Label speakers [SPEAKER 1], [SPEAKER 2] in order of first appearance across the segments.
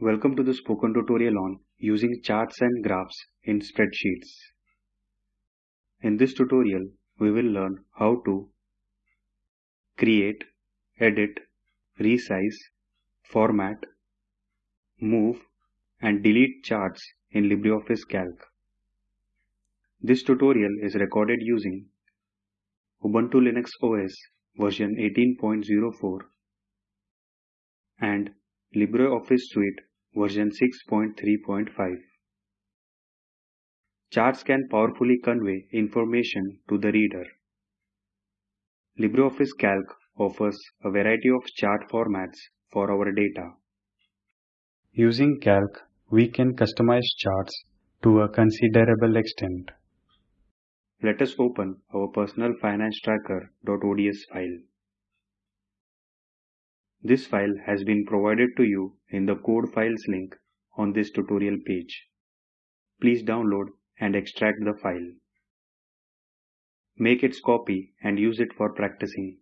[SPEAKER 1] Welcome to the spoken tutorial on using charts and graphs in spreadsheets. In this tutorial, we will learn how to create, edit, resize, format, move, and delete charts in LibreOffice Calc. This tutorial is recorded using Ubuntu Linux OS version 18.04 and LibreOffice Suite version 6.3.5. Charts can powerfully convey information to the reader. LibreOffice Calc offers a variety of chart formats for our data. Using Calc, we can customize charts to a considerable extent. Let us open our personal finance tracker.ods file. This file has been provided to you in the code files link on this tutorial page. Please download and extract the file. Make its copy and use it for practicing.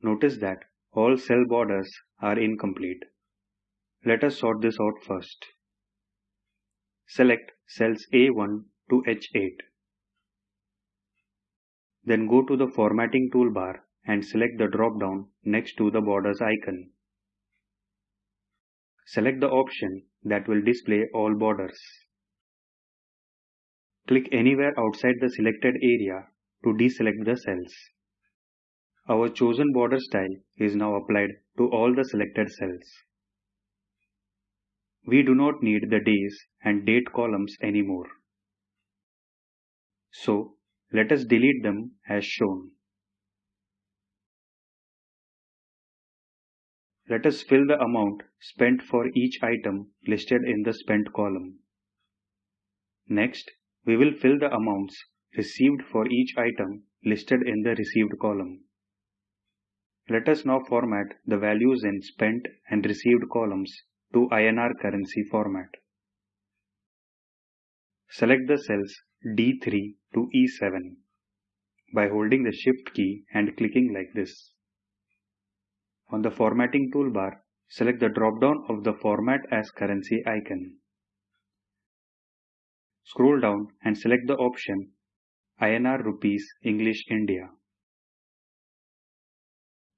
[SPEAKER 1] Notice that all cell borders are incomplete. Let us sort this out first. Select cells A1 to H8. Then go to the formatting toolbar and select the drop-down next to the borders icon. Select the option that will display all borders. Click anywhere outside the selected area to deselect the cells. Our chosen border style is now applied to all the selected cells. We do not need the days and date columns anymore. So, let us delete them as shown. Let us fill the amount spent for each item listed in the spent column. Next, we will fill the amounts received for each item listed in the received column. Let us now format the values in spent and received columns to INR currency format. Select the cells D3 to E7 by holding the Shift key and clicking like this. On the Formatting toolbar, select the drop-down of the Format as Currency icon. Scroll down and select the option INR Rupees English India.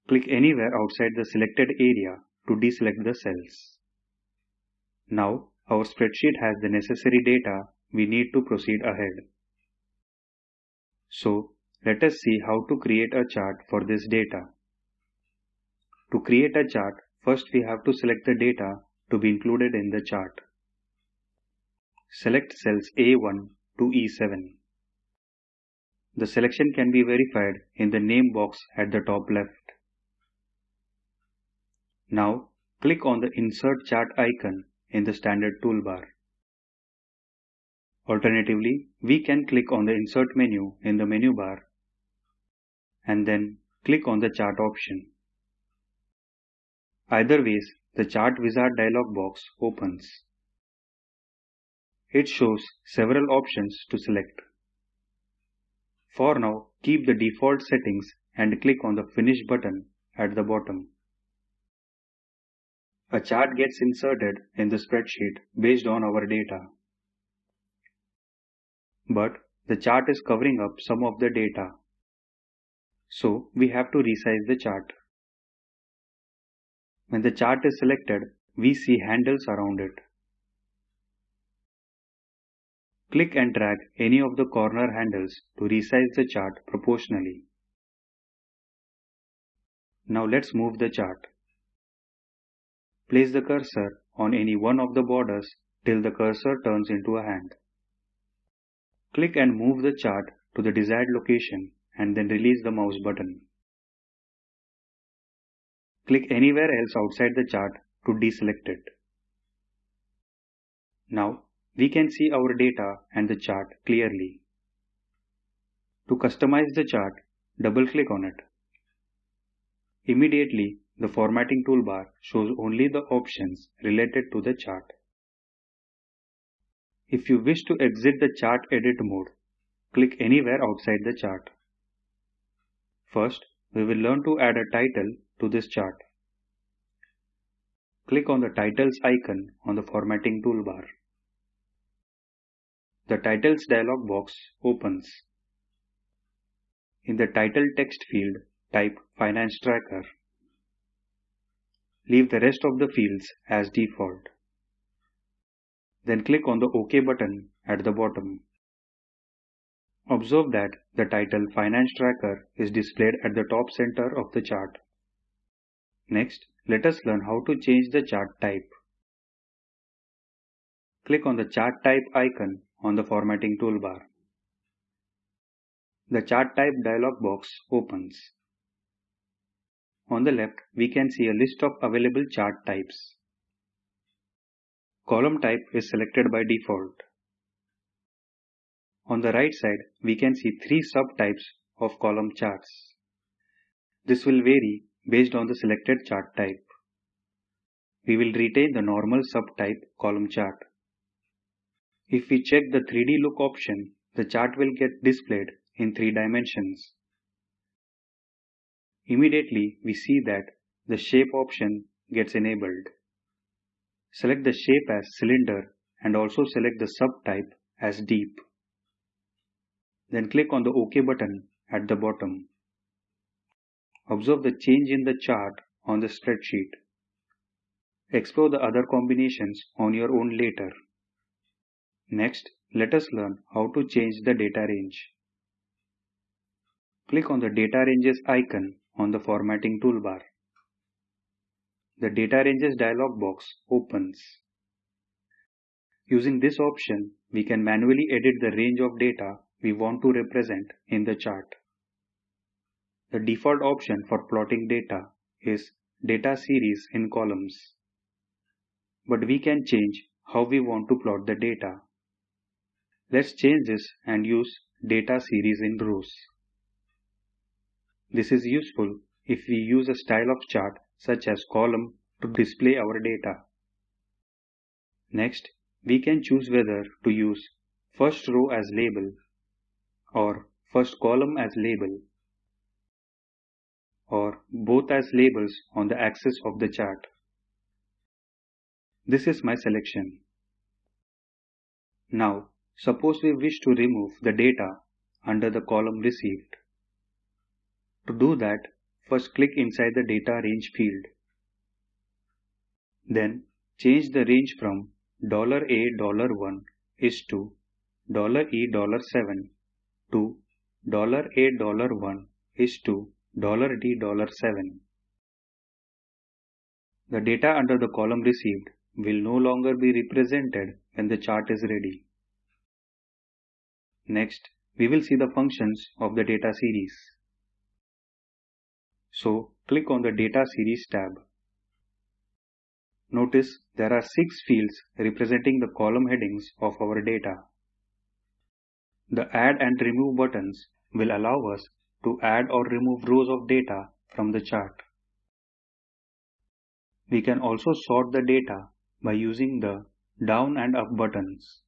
[SPEAKER 1] Click anywhere outside the selected area to deselect the cells. Now, our spreadsheet has the necessary data we need to proceed ahead. So, let us see how to create a chart for this data. To create a chart, first we have to select the data to be included in the chart. Select cells A1 to E7. The selection can be verified in the name box at the top left. Now, click on the Insert Chart icon in the standard toolbar. Alternatively, we can click on the Insert menu in the menu bar and then click on the Chart option. Either ways, the Chart Wizard dialog box opens. It shows several options to select. For now, keep the default settings and click on the Finish button at the bottom. A chart gets inserted in the spreadsheet based on our data. But the chart is covering up some of the data. So we have to resize the chart. When the chart is selected, we see handles around it. Click and drag any of the corner handles to resize the chart proportionally. Now let's move the chart. Place the cursor on any one of the borders till the cursor turns into a hand. Click and move the chart to the desired location and then release the mouse button. Click anywhere else outside the chart to deselect it. Now, we can see our data and the chart clearly. To customize the chart, double-click on it. Immediately, the formatting toolbar shows only the options related to the chart. If you wish to exit the chart edit mode, click anywhere outside the chart. First, we will learn to add a title to this chart. click on the Titles icon on the Formatting toolbar. The Titles dialog box opens. In the title text field, type Finance Tracker. Leave the rest of the fields as default. Then click on the OK button at the bottom. Observe that the title Finance Tracker is displayed at the top center of the chart. Next, let us learn how to change the chart type. Click on the Chart Type icon on the Formatting toolbar. The Chart Type dialog box opens. On the left, we can see a list of available chart types. Column type is selected by default. On the right side, we can see three subtypes of column charts. This will vary based on the selected chart type. We will retain the normal subtype column chart. If we check the 3D look option, the chart will get displayed in three dimensions. Immediately, we see that the shape option gets enabled. Select the shape as cylinder and also select the subtype as deep. Then click on the OK button at the bottom. Observe the change in the chart on the spreadsheet. Explore the other combinations on your own later. Next, let us learn how to change the data range. Click on the Data Ranges icon on the Formatting toolbar. The Data Ranges dialog box opens. Using this option, we can manually edit the range of data we want to represent in the chart. The default option for plotting data is data series in columns. But we can change how we want to plot the data. Let's change this and use data series in rows. This is useful if we use a style of chart such as column to display our data. Next, we can choose whether to use first row as label or first column as label or both as labels on the axis of the chart. This is my selection. Now, suppose we wish to remove the data under the column received. To do that, first click inside the data range field. Then change the range from $A$1 is to $E$7 to $A$1 is to $D$7. The data under the column received will no longer be represented when the chart is ready. Next, we will see the functions of the data series. So, click on the Data Series tab. Notice there are six fields representing the column headings of our data. The Add and Remove buttons will allow us to add or remove rows of data from the chart. We can also sort the data by using the down and up buttons.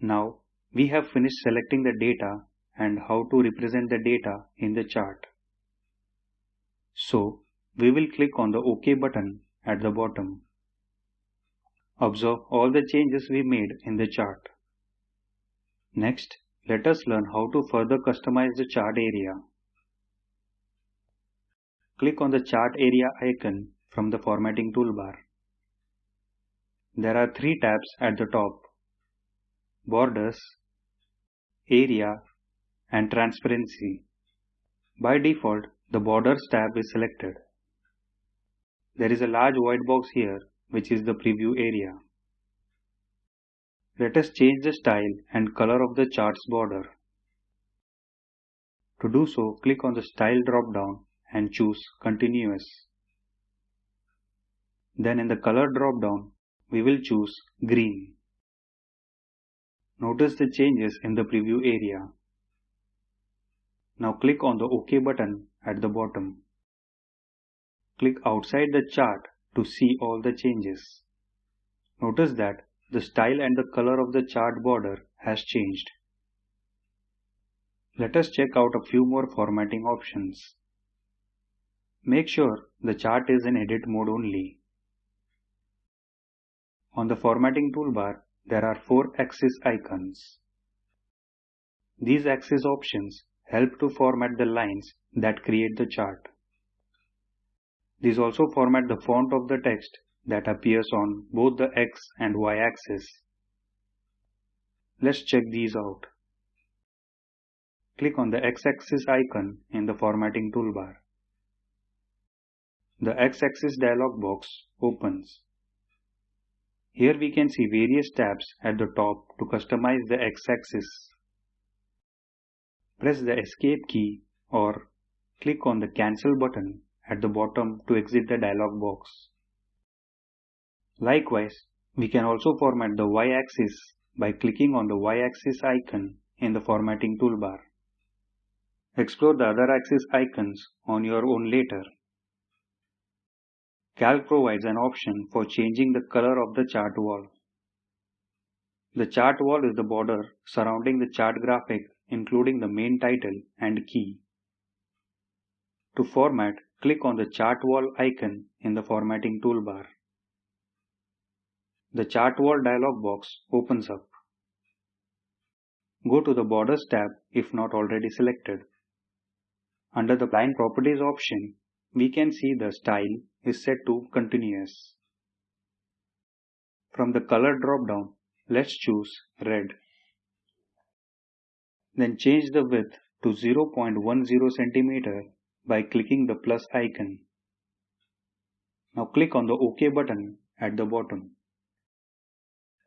[SPEAKER 1] Now we have finished selecting the data and how to represent the data in the chart. So we will click on the OK button at the bottom. Observe all the changes we made in the chart. Next, let us learn how to further customize the chart area. Click on the chart area icon from the formatting toolbar. There are three tabs at the top. Borders, Area and Transparency. By default, the Borders tab is selected. There is a large white box here which is the preview area. Let us change the style and color of the chart's border. To do so, click on the Style drop-down and choose Continuous. Then in the Color drop-down, we will choose Green. Notice the changes in the preview area. Now click on the OK button at the bottom. Click outside the chart to see all the changes. Notice that the style and the color of the chart border has changed. Let us check out a few more formatting options. Make sure the chart is in edit mode only. On the formatting toolbar, there are four axis icons. These axis options help to format the lines that create the chart. These also format the font of the text that appears on both the X and Y axis. Let's check these out. Click on the X-axis icon in the formatting toolbar. The X-axis dialog box opens. Here we can see various tabs at the top to customize the X-axis. Press the Escape key or click on the Cancel button at the bottom to exit the dialog box. Likewise, we can also format the Y-axis by clicking on the Y-axis icon in the formatting toolbar. Explore the other axis icons on your own later. Calc provides an option for changing the color of the chart wall. The chart wall is the border surrounding the chart graphic including the main title and key. To format, click on the chart wall icon in the formatting toolbar. The chart wall dialog box opens up. Go to the Borders tab if not already selected. Under the Line Properties option, we can see the style is set to continuous. From the color drop-down, let's choose red. Then change the width to 0.10 cm by clicking the plus icon. Now click on the OK button at the bottom.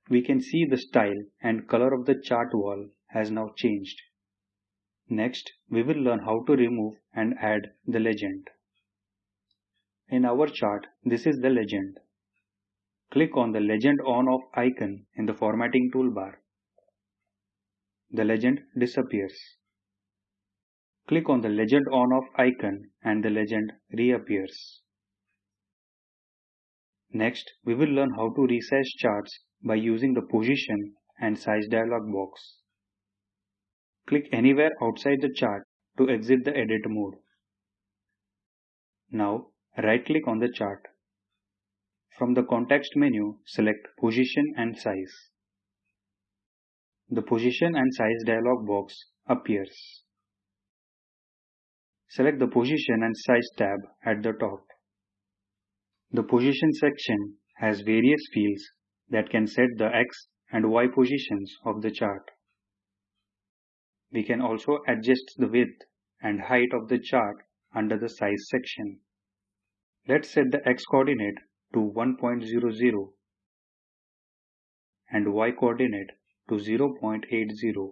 [SPEAKER 1] We can see the style and color of the chart wall has now changed. Next, we will learn how to remove and add the legend. In our chart, this is the legend. Click on the Legend On Off icon in the formatting toolbar. The legend disappears. Click on the Legend On Off icon and the legend reappears. Next, we will learn how to resize charts by using the Position and Size dialog box. Click anywhere outside the chart to exit the edit mode. Now right click on the chart. From the context menu select position and size. The position and size dialog box appears. Select the position and size tab at the top. The position section has various fields that can set the X and Y positions of the chart. We can also adjust the width and height of the chart under the size section. Let's set the x coordinate to 1.00 and y coordinate to 0.80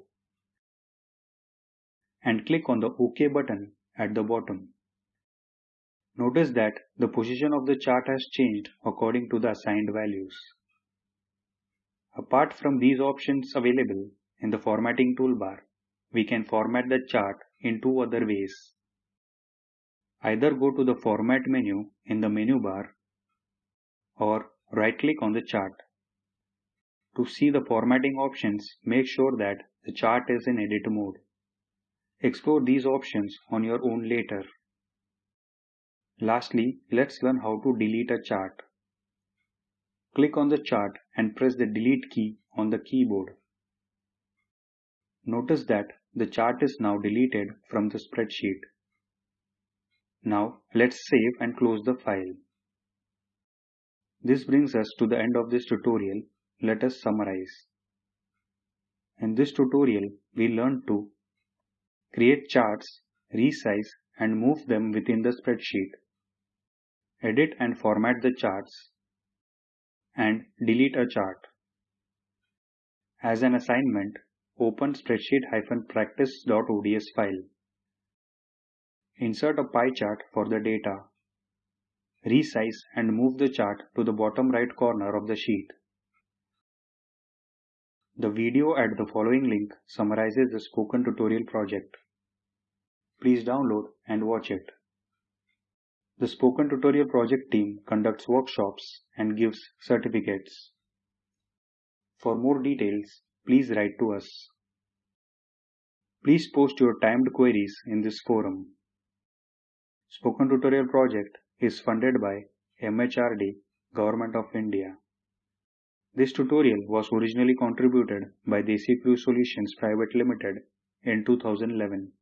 [SPEAKER 1] and click on the OK button at the bottom. Notice that the position of the chart has changed according to the assigned values. Apart from these options available in the formatting toolbar, we can format the chart in two other ways. Either go to the Format menu in the menu bar or right-click on the chart. To see the formatting options, make sure that the chart is in edit mode. Explore these options on your own later. Lastly, let's learn how to delete a chart. Click on the chart and press the delete key on the keyboard. Notice that the chart is now deleted from the spreadsheet. Now let's save and close the file. This brings us to the end of this tutorial. Let us summarize. In this tutorial, we learned to create charts, resize and move them within the spreadsheet, edit and format the charts, and delete a chart. As an assignment, open spreadsheet-practice.ods file. Insert a pie chart for the data. Resize and move the chart to the bottom right corner of the sheet. The video at the following link summarizes the spoken tutorial project. Please download and watch it. The Spoken Tutorial project team conducts workshops and gives certificates. For more details, please write to us. Please post your timed queries in this forum. Spoken Tutorial project is funded by MHRD, Government of India. This tutorial was originally contributed by Desi Crew Solutions Private Limited in 2011.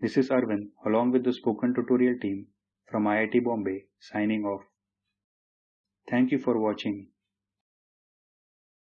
[SPEAKER 1] This is Arvind along with the spoken tutorial team from IIT Bombay signing off. Thank you for watching.